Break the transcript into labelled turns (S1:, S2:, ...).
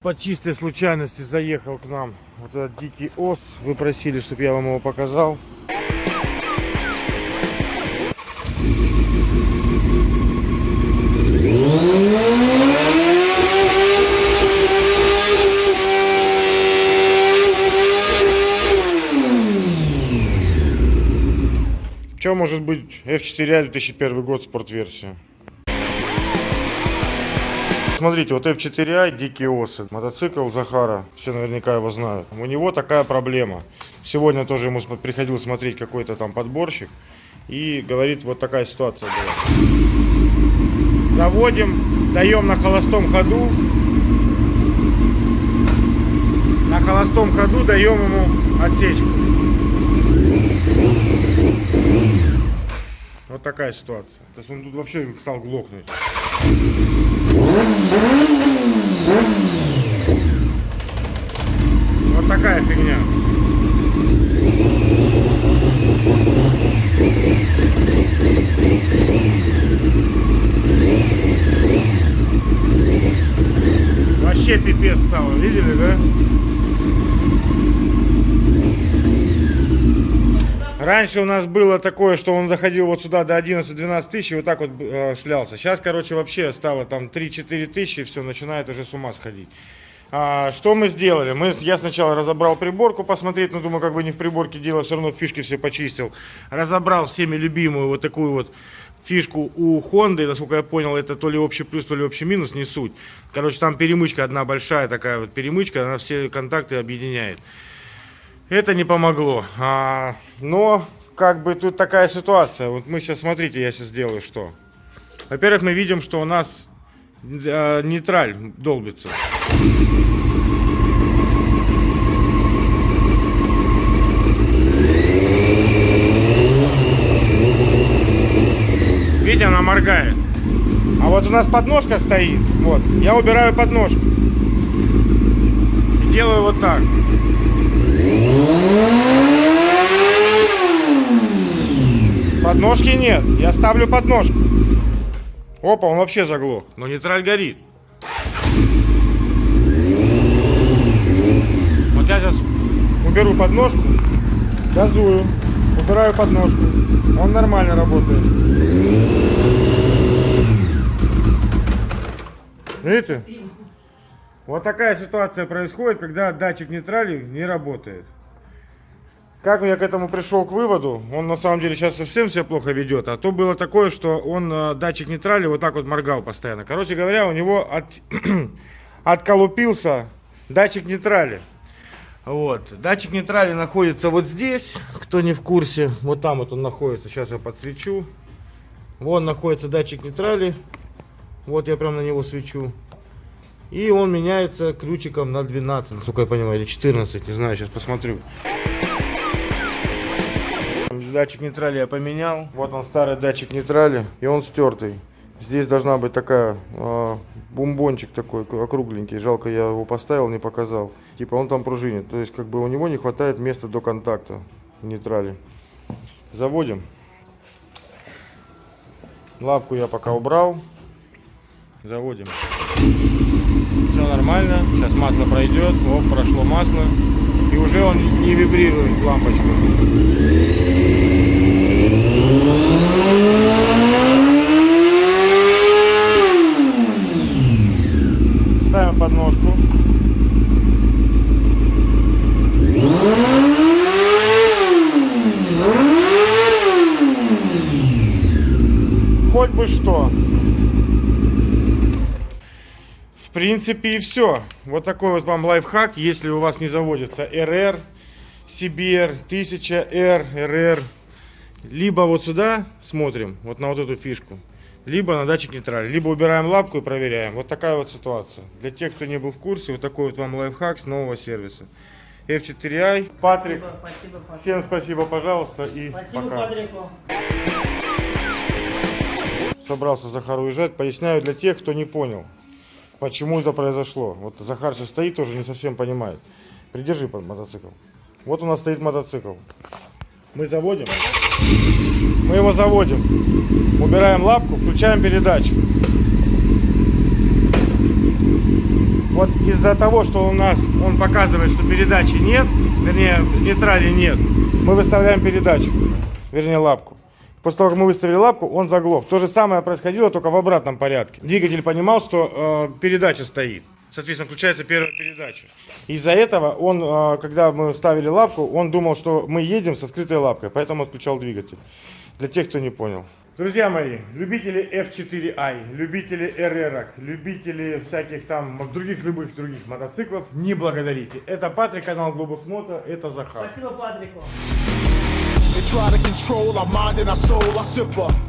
S1: По чистой случайности заехал к нам вот этот дикий ос. Вы просили, чтобы я вам его показал. Что может быть F4 2001 год спортверсия? Смотрите, вот F4i, дикие осы, мотоцикл Захара, все наверняка его знают. У него такая проблема. Сегодня тоже ему приходил смотреть какой-то там подборщик. И говорит, вот такая ситуация была. Заводим, даем на холостом ходу. На холостом ходу даем ему отсечку. Вот такая ситуация. То есть он тут вообще стал глохнуть. Вот такая фигня. Вообще пипец стало, видели, да? Раньше у нас было такое, что он доходил вот сюда до 11-12 тысяч и вот так вот э, шлялся. Сейчас, короче, вообще стало там 3-4 тысячи, все, начинает уже с ума сходить. А, что мы сделали? Мы, я сначала разобрал приборку посмотреть, но думаю, как бы не в приборке дело, все равно фишки все почистил. Разобрал всеми любимую вот такую вот фишку у Honda, насколько я понял, это то ли общий плюс, то ли общий минус, не суть. Короче, там перемычка одна большая такая вот перемычка, она все контакты объединяет. Это не помогло. А, но, как бы тут такая ситуация. Вот мы сейчас, смотрите, я сейчас сделаю что. Во-первых, мы видим, что у нас э, нейтраль долбится. Видите, она моргает. А вот у нас подножка стоит. Вот. Я убираю подножку. И делаю вот так. Подножки нет. Я ставлю подножку. Опа, он вообще заглох. Но нейтраль горит. Вот я сейчас уберу подножку, газую, убираю подножку. Он нормально работает. Видите? Вот такая ситуация происходит, когда датчик нейтрали не работает. Как я к этому пришел к выводу, он на самом деле сейчас совсем себя плохо ведет, а то было такое, что он э, датчик нейтрали вот так вот моргал постоянно. Короче говоря, у него от, отколупился датчик нейтрали. Вот. Датчик нейтрали находится вот здесь, кто не в курсе, вот там вот он находится, сейчас я подсвечу. Вон находится датчик нейтрали, вот я прям на него свечу. И он меняется ключиком на 12, насколько я понимаю, или 14, не знаю, сейчас посмотрю. Датчик нейтрали я поменял. Вот он старый датчик нейтрали, и он стертый. Здесь должна быть такая э, бомбончик такой округленький. Жалко, я его поставил, не показал. Типа он там пружинит. То есть как бы у него не хватает места до контакта в нейтрале. Заводим. Лапку я пока убрал. Заводим. Все нормально. Сейчас масло пройдет. Оп, прошло масло. И уже он не вибрирует лампочка. Ставим подножку. Хоть бы что. В принципе и все. Вот такой вот вам лайфхак, если у вас не заводится RR, CBR, 1000R, RR. Либо вот сюда смотрим, вот на вот эту фишку, либо на датчик нейтрали. Либо убираем лапку и проверяем. Вот такая вот ситуация. Для тех, кто не был в курсе, вот такой вот вам лайфхак с нового сервиса. F4i. Патрик,
S2: Спасибо, спасибо, Патрик.
S1: всем спасибо, пожалуйста, и
S2: Спасибо,
S1: пока.
S2: Патрику.
S1: собрался Захар уезжать. Поясняю для тех, кто не понял, почему это произошло. Вот Захар сейчас стоит, тоже не совсем понимает. Придержи под мотоцикл. Вот у нас стоит мотоцикл. Мы заводим. Мы его заводим. Убираем лапку, включаем передачу. вот из-за того, что у нас он показывает, что передачи нет, вернее, нейтрали нет, мы выставляем передачу, вернее, лапку. После того, как мы выставили лапку, он заглох. То же самое происходило, только в обратном порядке. Двигатель понимал, что э, передача стоит. Соответственно, включается первая передача. Из-за этого он, э, когда мы ставили лапку, он думал, что мы едем с открытой лапкой, поэтому отключал двигатель. Для тех, кто не понял. Друзья мои, любители F4i, любители RR, любители всяких там других любых других мотоциклов, не благодарите. Это Патрик, канал Глобус Мото, это Захар.
S2: Спасибо Патрику.
S3: They try to control our mind and our soul, our sipper.